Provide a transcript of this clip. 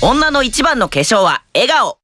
女の一番の化粧は笑顔。